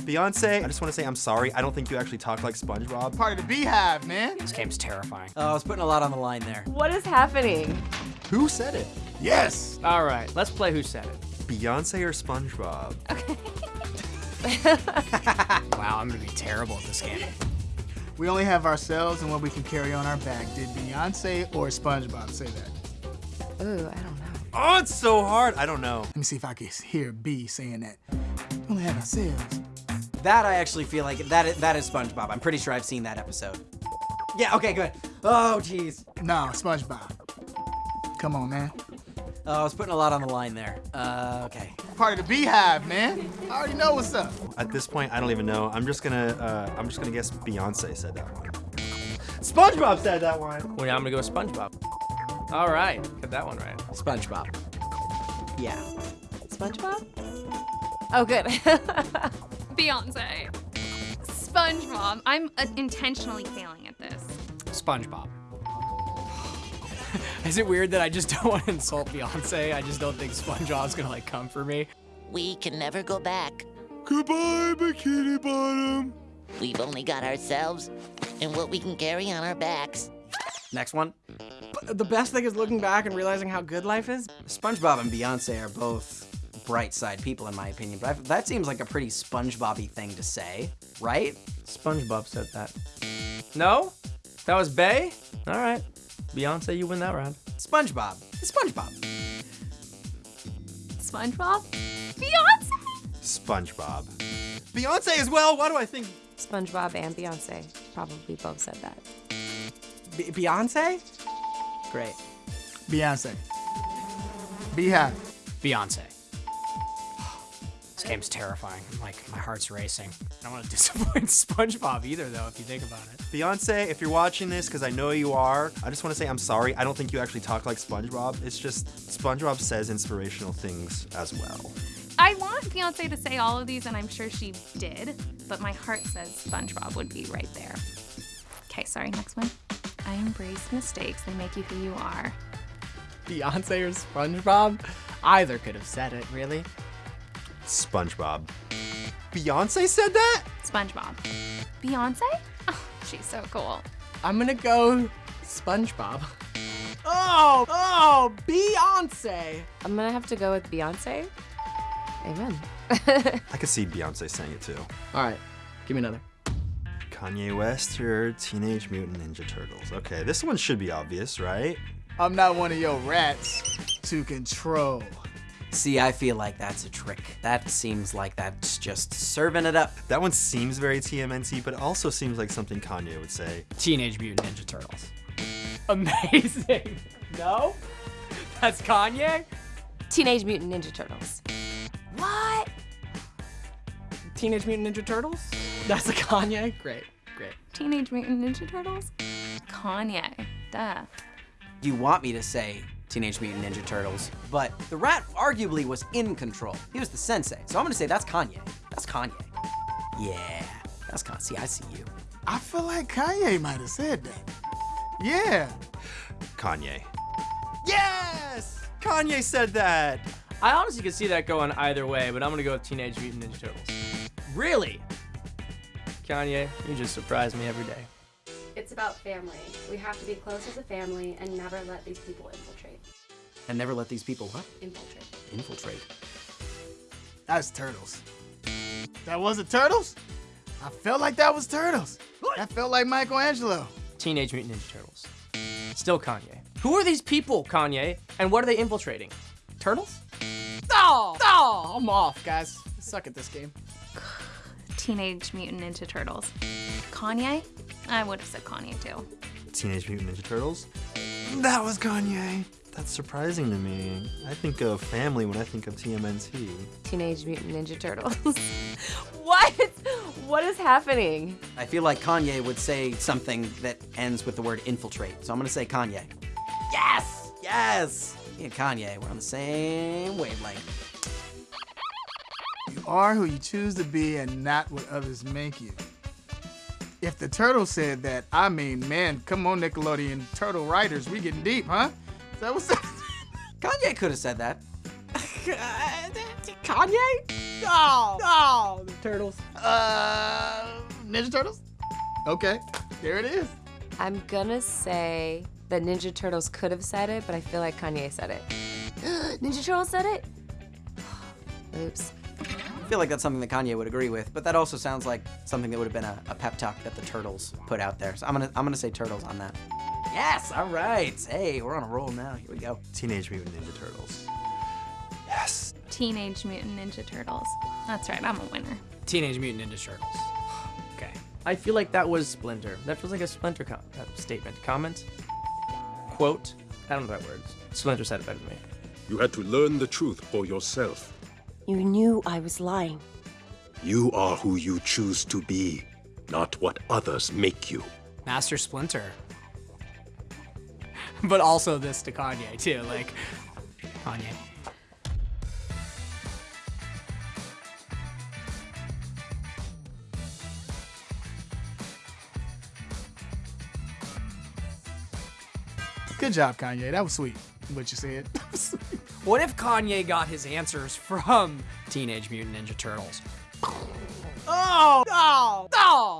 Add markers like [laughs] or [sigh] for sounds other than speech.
Beyonce, I just want to say I'm sorry. I don't think you actually talk like SpongeBob. Part of the beehive, man. This game's terrifying. Oh, I was putting a lot on the line there. What is happening? Who said it? Yes. All right, let's play Who Said It. Beyonce or SpongeBob? Okay. [laughs] wow, I'm gonna be terrible at this game. We only have ourselves and what we can carry on our back. Did Beyonce or SpongeBob say that? Ooh, I don't know. Oh, it's so hard. I don't know. Let me see if I can hear B saying that. We only have ourselves. That I actually feel like that is, that is SpongeBob. I'm pretty sure I've seen that episode. Yeah. Okay. Good. Oh, jeez. No, SpongeBob. Come on, man. Oh, I was putting a lot on the line there. Uh, okay. Part of the beehive, man. I already know what's up. At this point, I don't even know. I'm just gonna, uh, I'm just gonna guess Beyonce said that one. SpongeBob said that one. Well, now I'm gonna go with SpongeBob. All right, got that one right. SpongeBob. Yeah. SpongeBob? Oh, good. [laughs] Beyonce. SpongeBob. I'm uh, intentionally failing at this. SpongeBob. [laughs] Is it weird that I just don't want to insult Beyonce? I just don't think SpongeBob's gonna like come for me. We can never go back. Goodbye, Bikini Bottom. We've only got ourselves and what we can carry on our backs. Next one. But the best thing is looking back and realizing how good life is. SpongeBob and Beyonce are both bright side people, in my opinion. But I, that seems like a pretty SpongeBob-y thing to say, right? SpongeBob said that. No? That was Bey? All right. Beyonce, you win that round. SpongeBob. SpongeBob. SpongeBob? Beyonce? SpongeBob. Beyonce as well. Why do I think? SpongeBob and Beyonce probably both said that. B- Beyonce? Great. Beyonce. Beehive. Beyonce. This game's terrifying. I'm like, my heart's racing. I don't want to [laughs] disappoint SpongeBob either, though, if you think about it. Beyonce, if you're watching this, because I know you are, I just want to say I'm sorry. I don't think you actually talk like SpongeBob. It's just SpongeBob says inspirational things as well. I want Beyonce to say all of these, and I'm sure she did, but my heart says SpongeBob would be right there. Okay, sorry, next one. I embrace mistakes, they make you who you are. Beyonce or SpongeBob? Either could have said it, really. SpongeBob. Beyonce said that? SpongeBob. Beyonce? Oh, she's so cool. I'm gonna go SpongeBob. Oh, oh, Beyonce. I'm gonna have to go with Beyonce. Amen. I could see Beyonce saying it too. All right, give me another. Kanye West or Teenage Mutant Ninja Turtles? Okay, this one should be obvious, right? I'm not one of your rats to control. See, I feel like that's a trick. That seems like that's just serving it up. That one seems very TMNT, but also seems like something Kanye would say. Teenage Mutant Ninja Turtles. Amazing. [laughs] No? That's Kanye? Teenage Mutant Ninja Turtles. What? Teenage Mutant Ninja Turtles? That's a Kanye? Great, great. Teenage Mutant Ninja Turtles? Kanye. Duh. You want me to say Teenage Mutant Ninja Turtles, but the rat arguably was in control. He was the sensei. So I'm gonna say that's Kanye. That's Kanye. Yeah, that's Kanye. See, I see you. I feel like Kanye might have said that. Yeah. Kanye. Yes! Kanye said that! I honestly could see that going either way, but I'm gonna go with Teenage Mutant Ninja Turtles. Really? Kanye, you just surprise me every day. It's about family. We have to be close as a family and never let these people infiltrate. And never let these people what? Infiltrate. Infiltrate. That's Turtles. That wasn't Turtles? I felt like that was Turtles. That felt like Michelangelo. Teenage Mutant Ninja Turtles. Still Kanye. Who are these people, Kanye? And what are they infiltrating? Turtles? Oh, oh, I'm off, guys. I suck at this game. Teenage Mutant Ninja Turtles. Kanye? I would have said Kanye too. Teenage Mutant Ninja Turtles? That was Kanye. That's surprising to me. I think of family when I think of TMNT. Teenage Mutant Ninja Turtles. [laughs] what? What is happening? I feel like Kanye would say something that ends with the word infiltrate. So I'm gonna say Kanye. Yes! Yes! Me and Kanye, we're on the same wavelength. You are who you choose to be and not what others make you. If the turtle said that, I mean, man, come on, Nickelodeon turtle writers, we getting deep, huh? Is that what's [laughs] Kanye could have said that. [laughs] Kanye? Oh, oh, the turtles. Uh, Ninja Turtles? Okay, there it is. I'm gonna say that Ninja Turtles could have said it, but I feel like Kanye said it. [gasps] Ninja Turtles said it? [sighs] Oops. I feel like that's something that Kanye would agree with, but that also sounds like something that would have been a, a pep talk that the Turtles put out there. So I'm gonna I'm gonna say Turtles on that. Yes, all right. Hey, we're on a roll now. Here we go. Teenage Mutant Ninja Turtles. Yes. Teenage Mutant Ninja Turtles. That's right, I'm a winner. Teenage Mutant Ninja Turtles. [sighs] Okay. I feel like that was Splinter. That feels like a Splinter com- uh, statement. Comment? Quote? I don't know that word. Splinter said it better than me. You had to learn the truth for yourself. You knew I was lying. You are who you choose to be, not what others make you. Master Splinter. [laughs] but also this to Kanye, too. Like, Kanye. Good job, Kanye. That was sweet. What you said. [laughs] What if Kanye got his answers from Teenage Mutant Ninja Turtles? Oh! Oh! Oh!